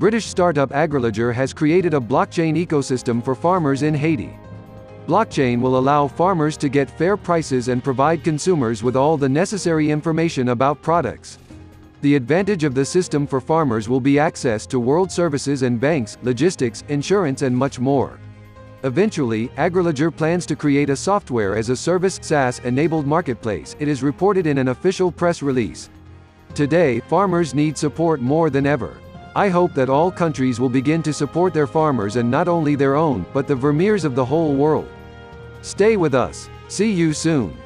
British startup Agriledger has created a blockchain ecosystem for farmers in Haiti. Blockchain will allow farmers to get fair prices and provide consumers with all the necessary information about products. The advantage of the system for farmers will be access to world services and banks, logistics, insurance and much more. Eventually, Agriledger plans to create a software as a service SaaS-enabled marketplace, it is reported in an official press release. Today, farmers need support more than ever. I hope that all countries will begin to support their farmers and not only their own, but the farmers of the whole world. Stay with us. See you soon.